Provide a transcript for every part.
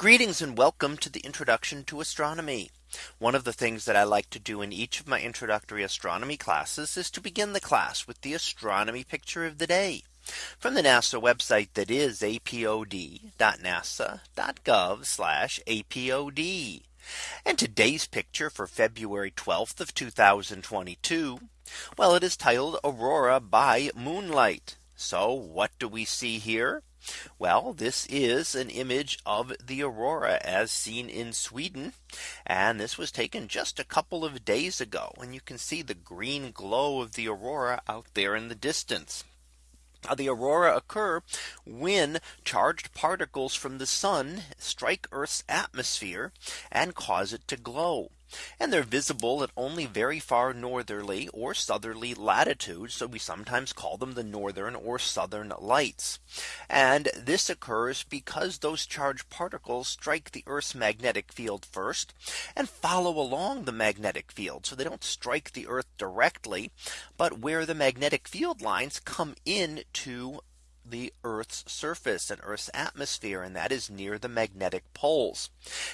Greetings and welcome to the introduction to astronomy. One of the things that I like to do in each of my introductory astronomy classes is to begin the class with the astronomy picture of the day from the NASA website that is apod.nasa.gov apod. And today's picture for February 12th of 2022. Well, it is titled Aurora by moonlight. So what do we see here? Well, this is an image of the aurora as seen in Sweden. And this was taken just a couple of days ago. And you can see the green glow of the aurora out there in the distance. The aurora occur when charged particles from the sun strike Earth's atmosphere and cause it to glow and they're visible at only very far northerly or southerly latitudes. So we sometimes call them the northern or southern lights. And this occurs because those charged particles strike the Earth's magnetic field first and follow along the magnetic field. So they don't strike the Earth directly, but where the magnetic field lines come into the Earth's surface and Earth's atmosphere and that is near the magnetic poles.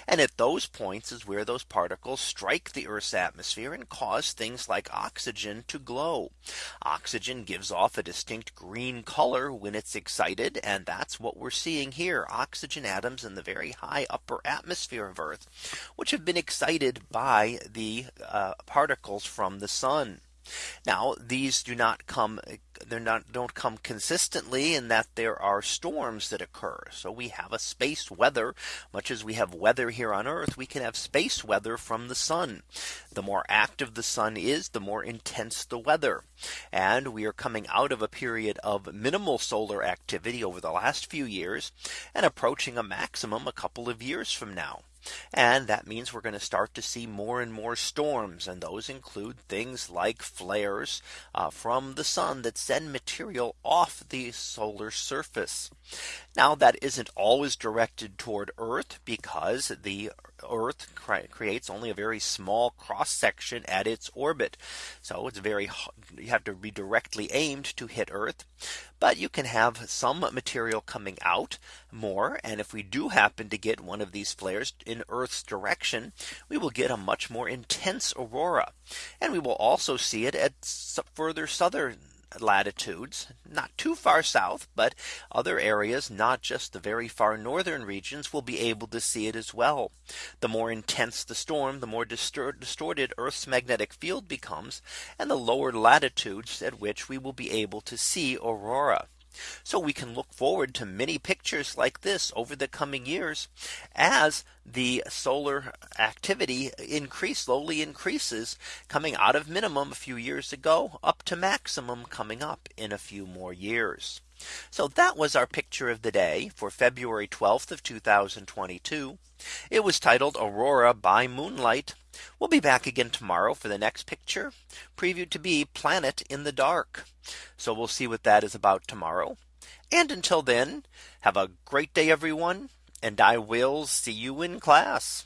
And at those points is where those particles strike the Earth's atmosphere and cause things like oxygen to glow. Oxygen gives off a distinct green color when it's excited and that's what we're seeing here oxygen atoms in the very high upper atmosphere of Earth which have been excited by the uh, particles from the sun. Now these do not come they're not don't come consistently in that there are storms that occur. So we have a space weather much as we have weather here on Earth we can have space weather from the sun. The more active the sun is the more intense the weather. And we are coming out of a period of minimal solar activity over the last few years and approaching a maximum a couple of years from now. And that means we're going to start to see more and more storms. And those include things like flares uh, from the sun that send material off the solar surface. Now that isn't always directed toward Earth because the Earth creates only a very small cross section at its orbit. So it's very you have to be directly aimed to hit Earth. But you can have some material coming out more. And if we do happen to get one of these flares in Earth's direction, we will get a much more intense aurora. And we will also see it at further southern latitudes, not too far south, but other areas, not just the very far northern regions will be able to see it as well. The more intense the storm, the more distorted Earth's magnetic field becomes, and the lower latitudes at which we will be able to see aurora. So we can look forward to many pictures like this over the coming years as the solar activity increase slowly increases coming out of minimum a few years ago up to maximum coming up in a few more years. So that was our picture of the day for February 12th of 2022. It was titled Aurora by moonlight. We'll be back again tomorrow for the next picture previewed to be planet in the dark. So we'll see what that is about tomorrow. And until then, have a great day, everyone. And I will see you in class.